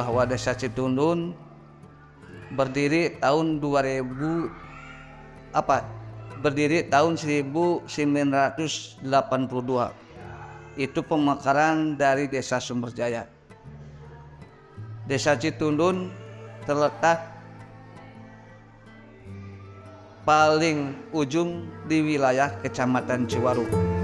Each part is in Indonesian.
bahwa Desa Citundun berdiri tahun 2000 apa berdiri tahun 1982 itu pemekaran dari Desa Sumberjaya Desa Citundun terletak paling ujung di wilayah Kecamatan Ciwaru.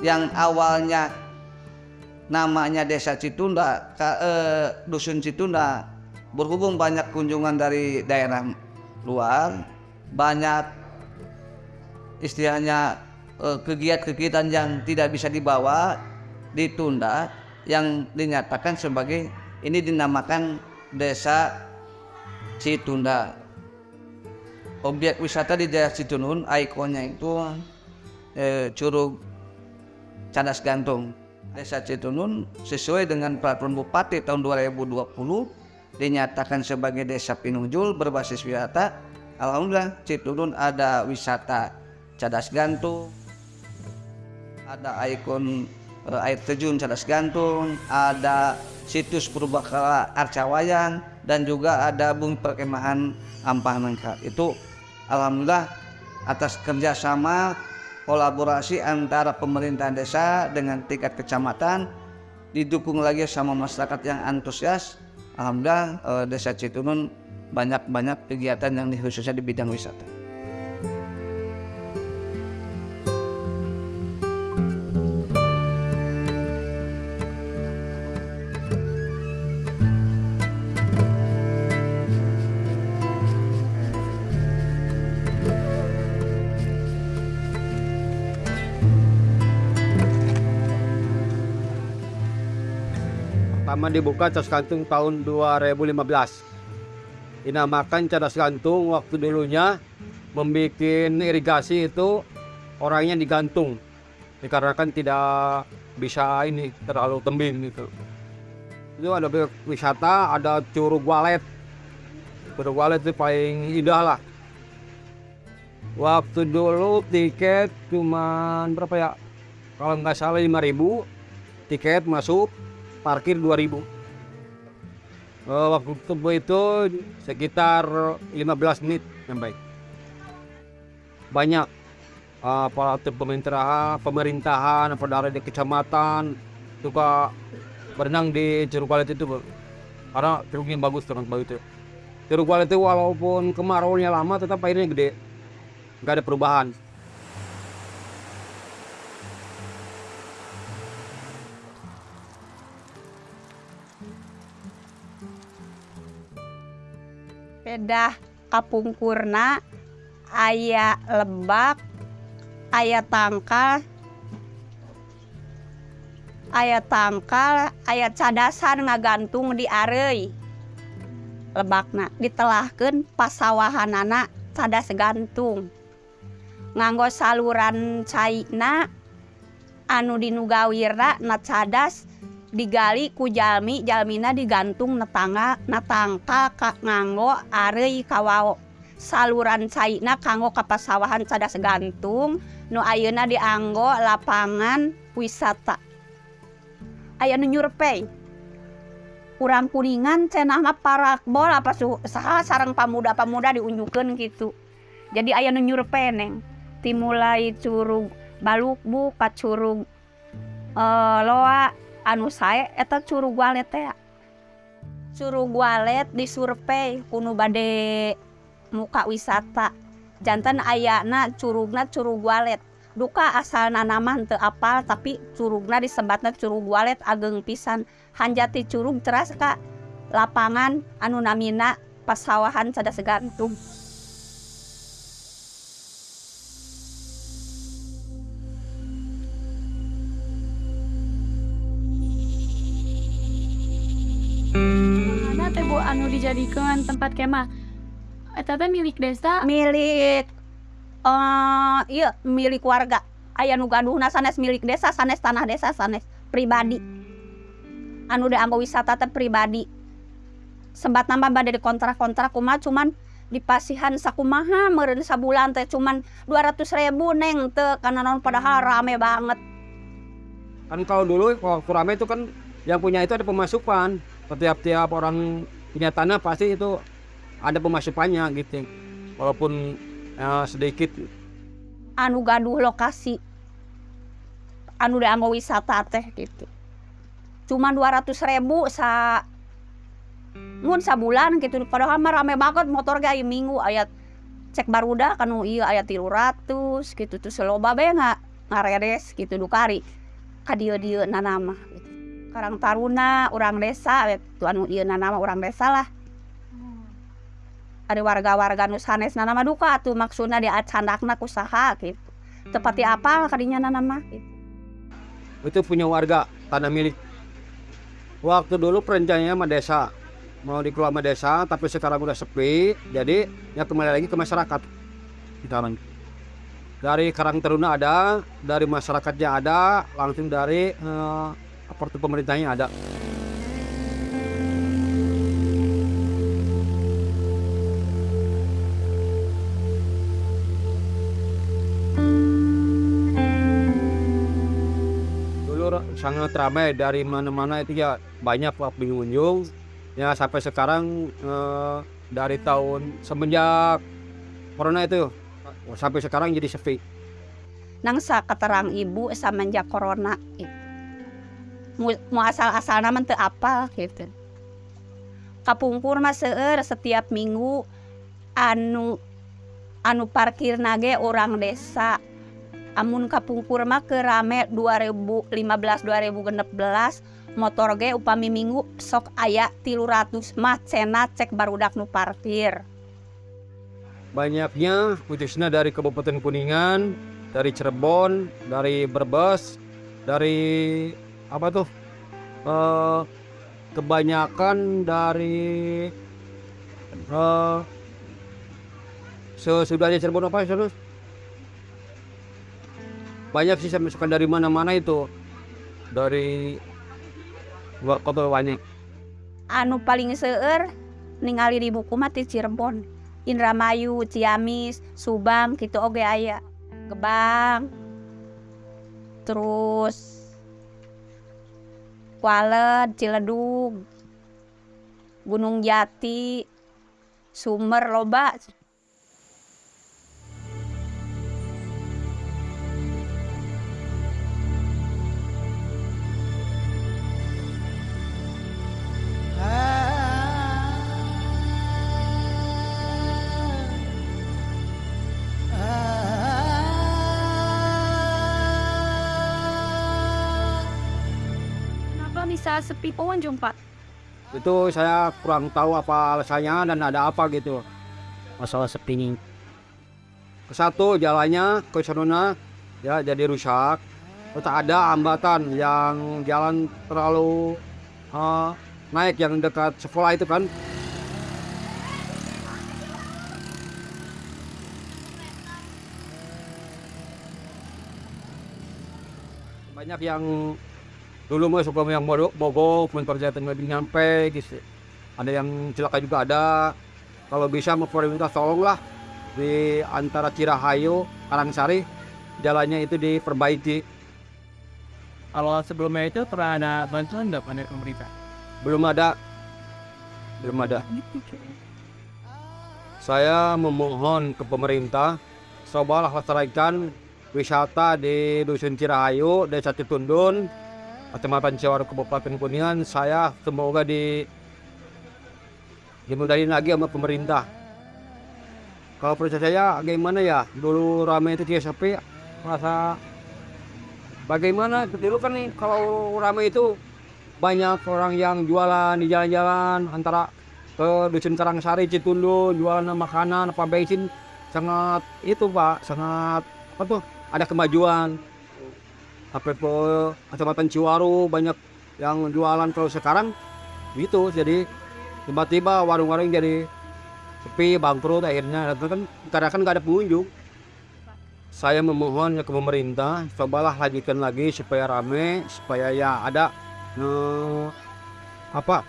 Yang awalnya namanya Desa Citunda, eh, Dusun Citunda, berhubung banyak kunjungan dari daerah luar, banyak istilahnya Eh, kegiatan-kegiatan yang tidak bisa dibawa ditunda yang dinyatakan sebagai ini dinamakan desa Citunda. Objek wisata di daerah Citunun ikonnya itu eh, Curug Cadas Gantung desa Citunun sesuai dengan peraturan Bupati tahun 2020 dinyatakan sebagai desa pinunjul berbasis wisata Alhamdulillah Citunun ada wisata Cadas Gantung ada ikon air terjun Cadas Gantung, ada situs Purbakala Arcawayang, dan juga ada bumi perkemahan Ampah Nangka. Itu alhamdulillah atas kerjasama kolaborasi antara pemerintah desa dengan tingkat kecamatan didukung lagi sama masyarakat yang antusias alhamdulillah uh, desa Citunun banyak-banyak kegiatan yang khususnya di bidang wisata. Pertama dibuka cadas gantung tahun 2015 dinamakan cadas gantung waktu dulunya membuat irigasi itu orangnya digantung. Dikarenakan tidak bisa ini terlalu tembing gitu itu ada wisata ada curug walet. Curug walet itu paling indah lah. Waktu dulu tiket cuma berapa ya? Kalau nggak salah 5000 tiket masuk parkir 2000 uh, eh, waktu itu sekitar 15 menit sampai. Banyak uh, pemerintahan pemerintahan apa dari kecamatan suka berenang di Curug Walet itu karena curugnya bagus sangat bagus itu. Curug Walet itu walaupun kemarau nya lama tetap airnya gede. Nggak ada perubahan udah kapungkurna aya lebak aya tangkal aya tangkal aya cadasan ngagantung di arei. Lebakna ditelahkan pasawahan anak cadas gantung. Nganggo saluran cairna anu dinugawirna na cadas digali kujalmi Jalmina digantung netanga natangka Ka nganggo Ari Kawao saluran caina kanggo kapasawahan cadas gantung Nu Ayeuna dianggo lapangan wisata. Aya nu nyurpei. Kurang kuningan cenah mah parakbol apa su saha sarang pamuda-pamuda diunjukkan gitu jadi ayah nyurpei neng. Timulai curug balukbu kacurug uh, eh, loa. anu saya eta curug walet ya curug walet disurvei kuno bade muka wisata. Jantan ayana curugna curug walet duka asal nanaman te apal tapi curugna disebatna curug walet ageng pisan. Hanjati curug teras ka lapangan anu namina pasawahan sada segantung. Anu dijadikan tempat kemah. Eta teh milik desa? Milik uh, iya milik warga. Aya nu gaduhna sanes milik desa sanes tanah desa sanes pribadi. Anu dianggo wisata teh pribadi. Sempat nambah pada di kontrak-kontrak kumaha cuman di pasihan sakumaha meureun sabulan teh cuman 200 ribu neng teu karena non padahal rame banget. Kan kalau dulu waktu rame itu kan yang punya itu ada pemasukan. Setiap-tiap orang punya tanah pasti itu ada pemasukannya gitu. Walaupun ya, sedikit. anu gaduh lokasi anu dianggo wisata teh gitu cuman 200 ribu sa mun sabulan gitu padahal mah rame banget motor ge aya minggu ayat cek barudak anu iya ayat 300 gitu terus loba bae nga ngaredes gitu dukari ka dieu-dieu nanama gitu. Karang Taruna urang desa ieu nanama urang desa lah ada warga-warga nu sanes nanama duka tuh maksudna di acandakna kusaha gitu tepati apa kadinya nanama gitu. Itu punya warga tanah milik. Waktu dulu perencanaannya sama desa. Mau dikelola sama desa, tapi sekarang udah sepi. Jadi ya kembali lagi ke masyarakat. Sekarang. Dari Karang Taruna ada, dari masyarakatnya ada, langsung dari eh, apartemen pemerintahnya ada. sangat ramai dari mana-mana itu ya banyak pengunjung ya sampai sekarang eh, dari tahun semenjak corona itu sampai sekarang jadi sepi nangsa keterang ibu semenjak corona gitu. Mu asal-asal nama teu apa gitu. Kapungkur mah seueur setiap minggu anu anu parkir nage orang desa. Amun kapungkur mah ke rame 2015 2016 motor ge upami minggu sok aya 300 mah cenah cek barudak nu parkir. Banyaknya khususnya dari Kabupaten Kuningan dari Cirebon dari Brebes dari apa tuh? Eh, kebanyakan dari eh, sesudahnya Cirebon apa terus banyak sih saya masukkan dari mana-mana itu. Dari kota banyak anu paling seueur ningali di buku mah ti Cirebon. Indramayu Ciamis Subang gitu oge aya. Gebang. Terus Walet Ciledug Gunung Jati Sumer loba bisa sepi pengunjung, Pak? itu saya kurang tahu apa alasannya dan ada apa gitu. Masalah sepi ini ke satu jalannya ke sana ya jadi rusak. Terus ada hambatan yang jalan terlalu eh, naik yang dekat sekolah itu kan. Banyak yang dulu mah suka yang mogok mogok memperjalanan lebih nyampe gitu. Ada yang celaka juga ada. Kalau bisa mau pemerintah tolonglah di antara Cirahayu Karangsari jalannya itu diperbaiki. Kalau sebelumnya itu pernah ada bantuan nggak dari pemerintah? belum ada. Belum ada. Saya memohon ke pemerintah cobalah lestarikan wisata di dusun Cirahayu desa Citundun kecamatan Ciwaru Kabupaten Kuningan saya semoga di dimudahin lagi sama pemerintah. Kalau percaya saya gimana ya? Dulu ramai itu dia sepi merasa bagaimana? Dulu kan nih kalau ramai itu banyak orang yang jualan di jalan-jalan antara ke dusun Karangsari Citundun jualan makanan apa bensin sangat itu pak sangat apa tuh ada kemajuan apa itu kecamatan Ciwaru banyak yang jualan. Kalau sekarang gitu. Jadi tiba-tiba warung-warung jadi sepi bangkrut akhirnya kan karena kan nggak ada pengunjung. Saya memohon ke pemerintah cobalah lanjutkan lagi supaya rame supaya ya ada eh, apa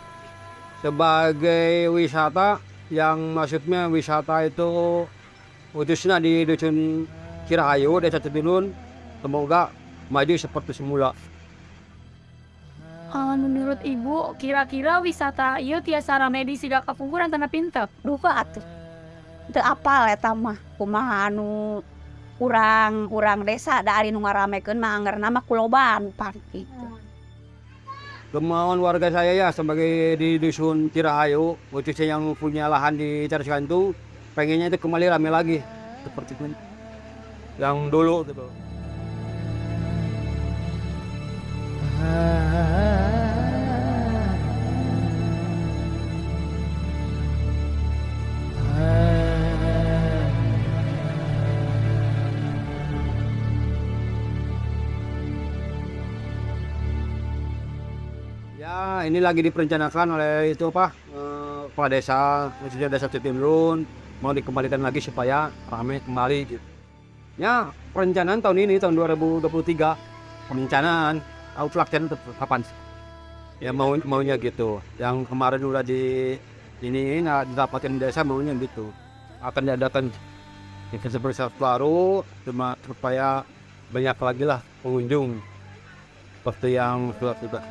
sebagai wisata yang maksudnya wisata itu khususnya di dusun Cirahayu desa Cibinun. Semoga maju seperti semula. Eh, menurut ibu, kira-kira wisata ieu tiasa rame di siga kapungkuran tanah pintep. duka atuh. Teu apal eta mah? Kumaha anu urang urang desa da ari nu ngaramekeun mah anggerna mah kuloban pan gitu. kemauan warga saya ya sebagai di dusun Cirahayu khususnya yang punya lahan di Caras Gantung pengennya itu kembali rame lagi. Seperti itu. Yang dulu gitu ini lagi diperencanakan oleh itu apa? eh, kepala desa, khususnya desa Citimrun mau dikembalikan lagi supaya ramai kembali gitu. Ya, perencanaan tahun ini tahun 2023 perencanaan tetap kapan sih? Ya mau maunya gitu. Yang kemarin udah di ini nah, didapatkan desa maunya gitu. Akan diadakan event seperti baru cuma supaya banyak lagi lah pengunjung seperti yang sudah sudah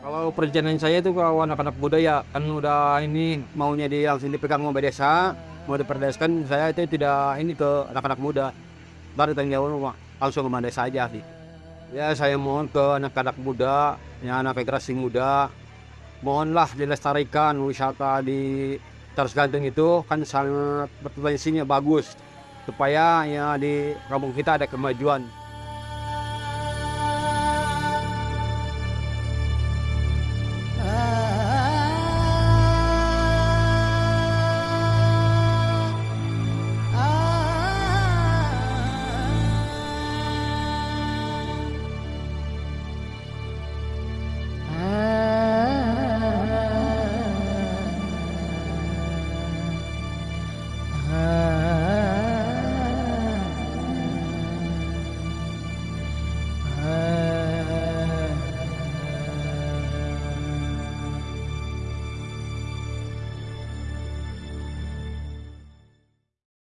kalau perencanaan saya itu kalau anak-anak muda ya kan udah ini maunya di langsung dipegang sama desa, mau diperdeskan saya itu tidak ini ke anak-anak muda. Baru tanya jawab langsung ke desa aja sih. Ya saya mohon ke anak-anak muda, ya anak generasi muda, mohonlah dilestarikan wisata di Taros Gantung itu kan sangat berpotensinya bagus supaya ya di kampung kita ada kemajuan